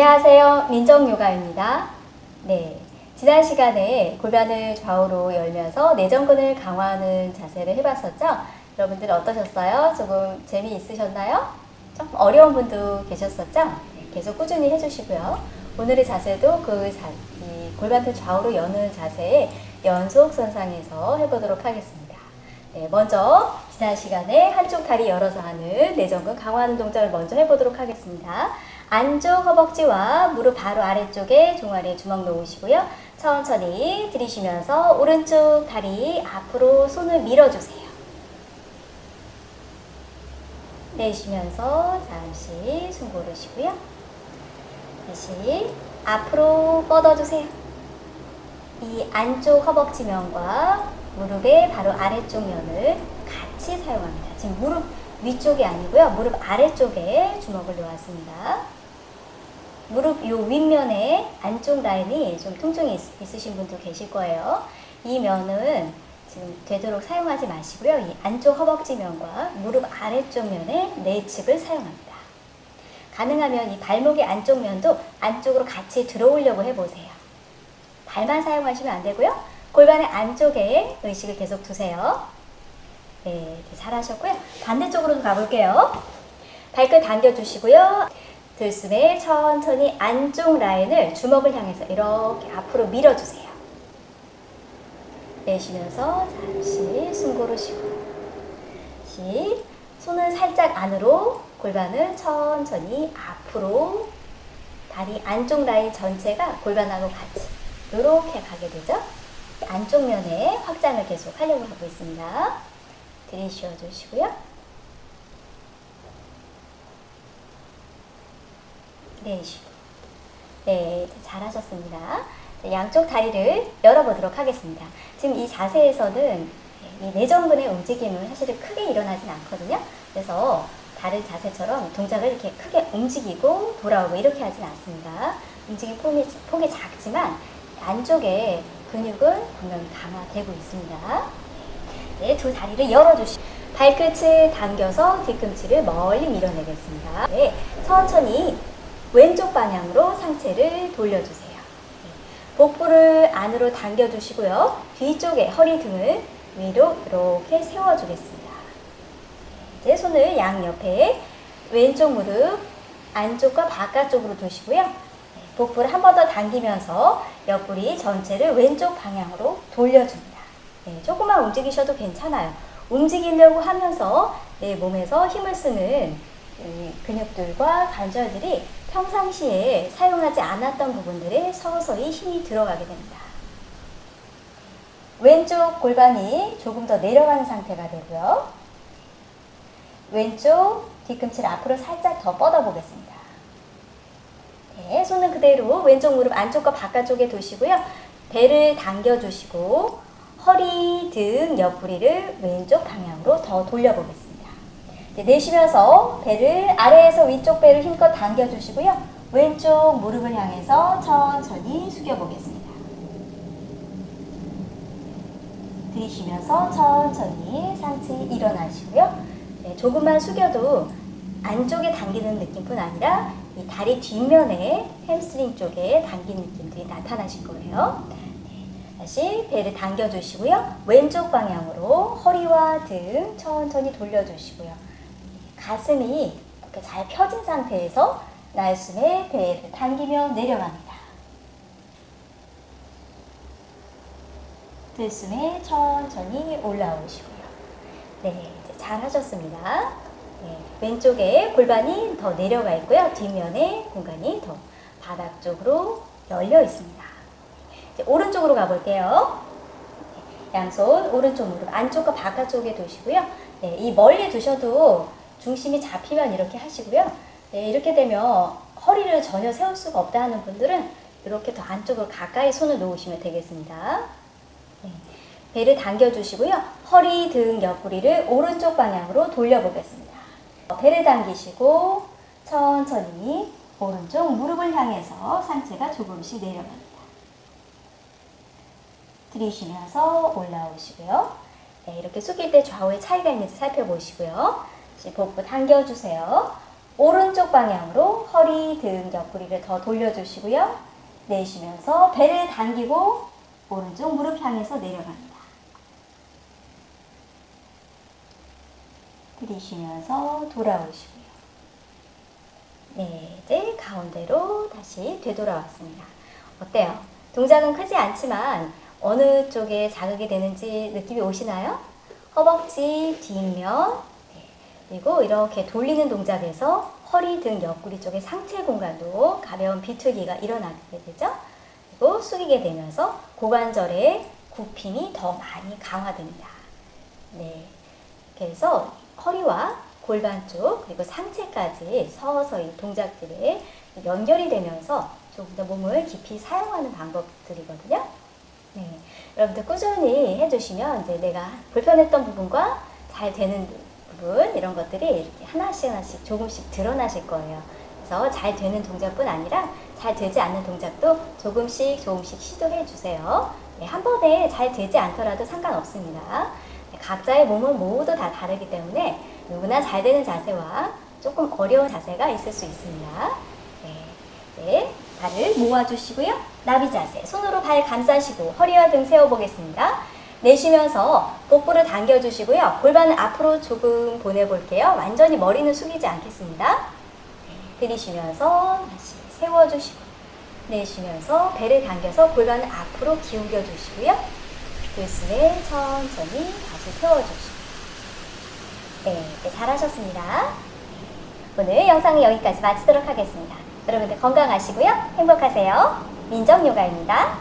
안녕하세요. 민정요가입니다. 네. 지난 시간에 골반을 좌우로 열면서 내전근을 강화하는 자세를 해봤었죠? 여러분들 어떠셨어요? 조금 재미있으셨나요? 좀 어려운 분도 계셨었죠? 네, 계속 꾸준히 해주시고요. 오늘의 자세도 그 자, 이 골반을 좌우로 여는 자세의 연속 선상에서 해보도록 하겠습니다. 네, 먼저 지난 시간에 한쪽 다리 열어서 하는 내전근 강화하는 동작을 먼저 해보도록 하겠습니다. 안쪽 허벅지와 무릎 바로 아래쪽에 종아리에 주먹 놓으시고요. 천천히 들이쉬면서 오른쪽 다리 앞으로 손을 밀어주세요. 내쉬면서 잠시 숨 고르시고요. 다시 앞으로 뻗어주세요. 이 안쪽 허벅지면과 무릎의 바로 아래쪽 면을 같이 사용합니다. 지금 무릎 위쪽이 아니고요. 무릎 아래쪽에 주먹을 놓았습니다. 무릎 요 윗면에 안쪽 라인이 좀 통증이 있, 으신 분도 계실 거예요. 이 면은 지금 되도록 사용하지 마시고요. 이 안쪽 허벅지 면과 무릎 아래쪽 면의 내측을 사용합니다. 가능하면 이 발목의 안쪽 면도 안쪽으로 같이 들어오려고 해보세요. 발만 사용하시면 안 되고요. 골반의 안쪽에 의식을 계속 두세요. 네, 잘하셨고요. 반대쪽으로 가볼게요. 발끝 당겨주시고요. 들숨에 천천히 안쪽 라인을 주먹을 향해서 이렇게 앞으로 밀어주세요. 내쉬면서 잠시 숨 고르시고 다시 손은 살짝 안으로 골반을 천천히 앞으로 다리 안쪽 라인 전체가 골반하고 같이 이렇게 가게 되죠. 안쪽 면에 확장을 계속 하려고 하고 있습니다. 들이쉬어 주시고요. 내쉬고 네, 잘하셨습니다. 양쪽 다리를 열어보도록 하겠습니다. 지금 이 자세에서는 이 내전근의 움직임은 사실은 크게 일어나진 않거든요. 그래서 다른 자세처럼 동작을 이렇게 크게 움직이고 돌아오고 이렇게 하진 않습니다. 움직임 폭이, 폭이 작지만 안쪽에 근육은 분명히 강화되고 있습니다. 네, 두 다리를 열어주시고 발끝을 당겨서 뒤꿈치를 멀리 밀어내겠습니다. 네, 천천히 왼쪽 방향으로 상체를 돌려주세요. 복부를 안으로 당겨주시고요. 뒤쪽에 허리 등을 위로 이렇게 세워주겠습니다. 이제 손을 양옆에 왼쪽 무릎 안쪽과 바깥쪽으로 두시고요. 복부를 한 번 더 당기면서 옆구리 전체를 왼쪽 방향으로 돌려줍니다. 네, 조금만 움직이셔도 괜찮아요. 움직이려고 하면서 내 몸에서 힘을 쓰는 근육들과 관절들이 평상시에 사용하지 않았던 부분들에 서서히 힘이 들어가게 됩니다. 왼쪽 골반이 조금 더 내려가는 상태가 되고요. 왼쪽 뒤꿈치를 앞으로 살짝 더 뻗어 보겠습니다. 네, 손은 그대로 왼쪽 무릎 안쪽과 바깥쪽에 두시고요. 배를 당겨주시고 허리, 등, 옆구리를 왼쪽 방향으로 더 돌려보겠습니다. 내쉬면서 배를 아래에서 위쪽 배를 힘껏 당겨주시고요. 왼쪽 무릎을 향해서 천천히 숙여보겠습니다. 들이쉬면서 천천히 상체 일어나시고요. 네, 조금만 숙여도 안쪽에 당기는 느낌뿐 아니라 이 다리 뒷면에 햄스트링 쪽에 당기는 느낌들이 나타나실 거예요. 네, 다시 배를 당겨주시고요. 왼쪽 방향으로 허리와 등 천천히 돌려주시고요. 가슴이 이렇게 잘 펴진 상태에서 날숨에 배를 당기며 내려갑니다. 들숨에 천천히 올라오시고요. 네, 잘 하셨습니다. 네, 왼쪽에 골반이 더 내려가 있고요. 뒷면에 공간이 더 바닥 쪽으로 열려 있습니다. 오른쪽으로 가볼게요. 네, 양손 오른쪽 무릎 안쪽과 바깥쪽에 두시고요. 네, 이 멀리 두셔도 중심이 잡히면 이렇게 하시고요. 네, 이렇게 되면 허리를 전혀 세울 수가 없다 하는 분들은 이렇게 더 안쪽으로 가까이 손을 놓으시면 되겠습니다. 네, 배를 당겨주시고요. 허리, 등, 옆구리를 오른쪽 방향으로 돌려보겠습니다. 배를 당기시고 천천히 오른쪽 무릎을 향해서 상체가 조금씩 내려갑니다. 들이쉬면서 올라오시고요. 네, 이렇게 숙일 때 좌우의 차이가 있는지 살펴보시고요. 복부 당겨주세요. 오른쪽 방향으로 허리, 등, 옆구리를 더 돌려주시고요. 내쉬면서 배를 당기고 오른쪽 무릎 향해서 내려갑니다. 들이쉬면서 돌아오시고요. 네, 이제 가운데로 다시 되돌아왔습니다. 어때요? 동작은 크지 않지만 어느 쪽에 자극이 되는지 느낌이 오시나요? 허벅지, 뒷면, 네, 그리고 이렇게 돌리는 동작에서 허리 등 옆구리 쪽의 상체 공간도 가벼운 비틀기가 일어나게 되죠. 그리고 숙이게 되면서 고관절의 굽힘이 더 많이 강화됩니다. 네, 해서 허리와 골반 쪽 그리고 상체까지 서서히 동작들이 연결이 되면서 조금 더 몸을 깊이 사용하는 방법들이거든요. 네, 여러분들 꾸준히 해주시면 이제 내가 불편했던 부분과 잘 되는 부분 이런 것들이 하나씩 하나씩 조금씩 드러나실 거예요. 그래서 잘 되는 동작뿐 아니라 잘 되지 않는 동작도 조금씩 조금씩 시도해 주세요. 네, 한 번에 잘 되지 않더라도 상관없습니다. 네, 각자의 몸은 모두 다 다르기 때문에 누구나 잘 되는 자세와 조금 어려운 자세가 있을 수 있습니다. 네, 네, 발을 모아주시고요. 나비 자세, 손으로 발 감싸시고 허리와 등 세워보겠습니다. 내쉬면서 복부를 당겨주시고요. 골반을 앞으로 조금 보내볼게요. 완전히 머리는 숙이지 않겠습니다. 들이쉬면서 다시 세워주시고 내쉬면서 배를 당겨서 골반을 앞으로 기울여 주시고요. 들숨에 천천히 다시 세워주시고 네, 네, 잘하셨습니다. 오늘 영상은 여기까지 마치도록 하겠습니다. 여러분들 건강하시고요. 행복하세요. 민정요가입니다.